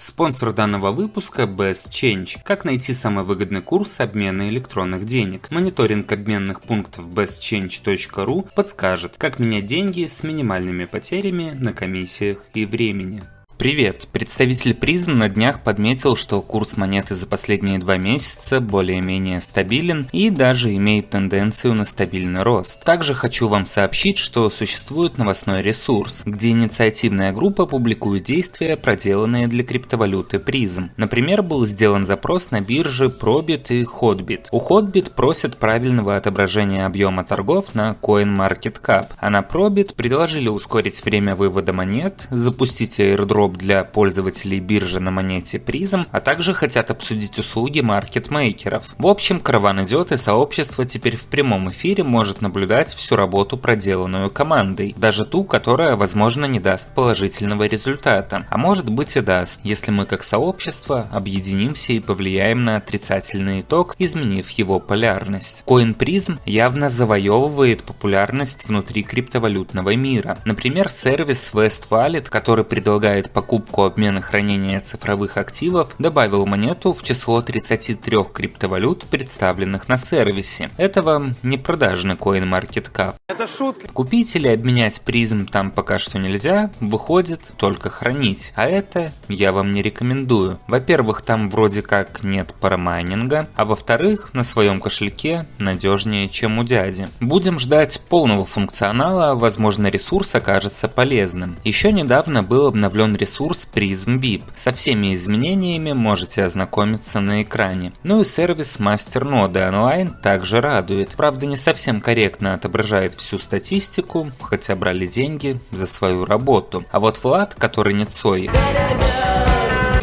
Спонсор данного выпуска Best Change. Как найти самый выгодный курс обмена электронных денег? Мониторинг обменных пунктов bestchange.ru подскажет, как менять деньги с минимальными потерями на комиссиях и времени. Привет! Представитель призм на днях подметил, что курс монеты за последние два месяца более-менее стабилен и даже имеет тенденцию на стабильный рост. Также хочу вам сообщить, что существует новостной ресурс, где инициативная группа публикует действия, проделанные для криптовалюты призм. Например, был сделан запрос на биржи Probit и Hotbit. У Hotbit просят правильного отображения объема торгов на CoinMarketCap, а на Probit предложили ускорить время вывода монет, запустить airdrop дроп для пользователей биржи на монете призм, а также хотят обсудить услуги маркетмейкеров. В общем, караван идет и сообщество теперь в прямом эфире может наблюдать всю работу, проделанную командой, даже ту, которая, возможно, не даст положительного результата, а может быть и даст, если мы как сообщество объединимся и повлияем на отрицательный итог, изменив его полярность. CoinPrism явно завоевывает популярность внутри криптовалютного мира. Например, сервис West Wallet, который предлагает покупку обмена хранения цифровых активов добавил монету в число 33 криптовалют, представленных на сервисе. Это вам не продажный CoinMarketCap. Это шутка. Купить или обменять призм там пока что нельзя, выходит только хранить. А это я вам не рекомендую. Во-первых, там вроде как нет парамайнинга, а во-вторых, на своем кошельке надежнее, чем у дяди. Будем ждать полного функционала, возможно ресурс окажется полезным. Еще недавно был обновлен ресурс ресурс Prism VIP. Со всеми изменениями можете ознакомиться на экране. Ну и сервис мастерноды онлайн также радует. Правда не совсем корректно отображает всю статистику, хотя брали деньги за свою работу. А вот Влад, который не Цой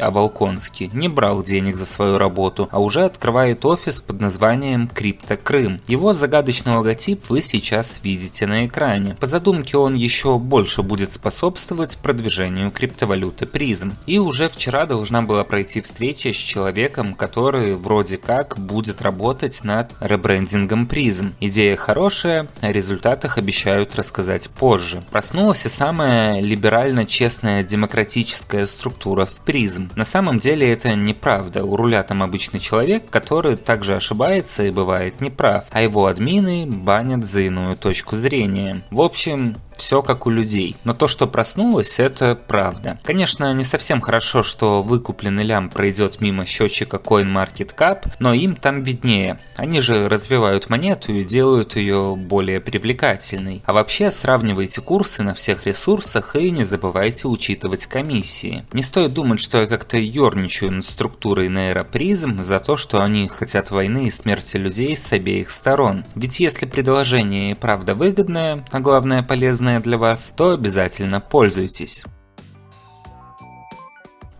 а Волконский не брал денег за свою работу, а уже открывает офис под названием Крипто Крым. Его загадочный логотип вы сейчас видите на экране. По задумке он еще больше будет способствовать продвижению криптовалюты призм. И уже вчера должна была пройти встреча с человеком, который вроде как будет работать над ребрендингом призм. Идея хорошая, о результатах обещают рассказать позже. Проснулась и самая либерально честная демократическая структура в призм. На самом деле это неправда. У руля там обычный человек, который также ошибается и бывает неправ, а его админы банят за иную точку зрения. В общем, все как у людей. Но то, что проснулось, это правда. Конечно, не совсем хорошо, что выкупленный лям пройдет мимо счетчика CoinMarketCap, но им там виднее. Они же развивают монету и делают ее более привлекательной. А вообще сравнивайте курсы на всех ресурсах и не забывайте учитывать комиссии. Не стоит думать, что я как-то ерничаю над структурой нейропризм за то, что они хотят войны и смерти людей с обеих сторон. Ведь если предложение и правда выгодное, а главное полезное, полезное для вас, то обязательно пользуйтесь.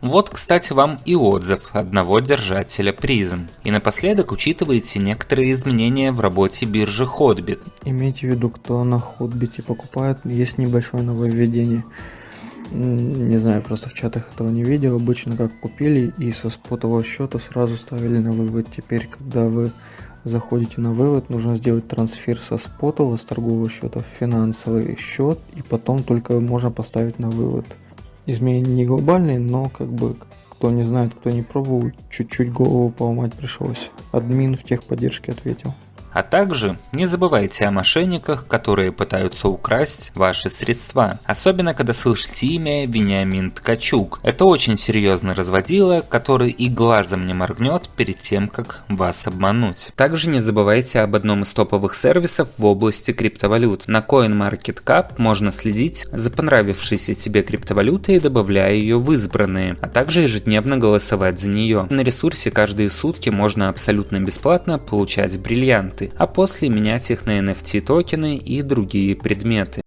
Вот, кстати, вам и отзыв одного держателя призм. И напоследок учитывайте некоторые изменения в работе биржи Hotbit. Имейте в виду, кто на Hotbit покупает, есть небольшое нововведение. Не знаю, просто в чатах этого не видел. Обычно как купили и со спотового счета сразу ставили на вывод. Теперь, когда вы заходите на вывод, нужно сделать трансфер со спотового, с торгового счета в финансовый счет, и потом только можно поставить на вывод. Изменения не глобальные, но как бы кто не знает, кто не пробовал, чуть-чуть голову поломать пришлось. Админ в техподдержке ответил. А также не забывайте о мошенниках, которые пытаются украсть ваши средства. Особенно, когда слышите имя Вениамин Ткачук. Это очень серьезный разводила, который и глазом не моргнет перед тем, как вас обмануть. Также не забывайте об одном из топовых сервисов в области криптовалют. На CoinMarketCap можно следить за понравившейся тебе криптовалютой, добавляя ее в избранные, а также ежедневно голосовать за нее. На ресурсе каждые сутки можно абсолютно бесплатно получать бриллианты а после менять их на NFT токены и другие предметы.